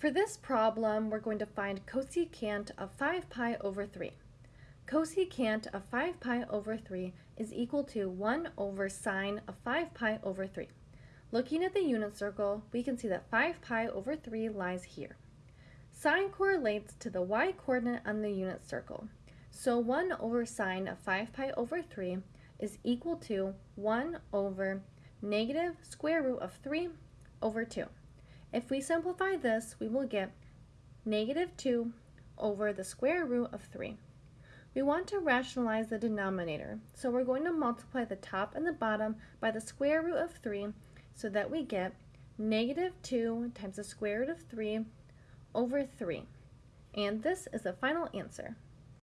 For this problem, we're going to find cosecant of 5 pi over 3. Cosecant of 5 pi over 3 is equal to 1 over sine of 5 pi over 3. Looking at the unit circle, we can see that 5 pi over 3 lies here. Sine correlates to the y-coordinate on the unit circle. So 1 over sine of 5 pi over 3 is equal to 1 over negative square root of 3 over 2. If we simplify this, we will get negative 2 over the square root of 3. We want to rationalize the denominator, so we're going to multiply the top and the bottom by the square root of 3 so that we get negative 2 times the square root of 3 over 3. And this is the final answer.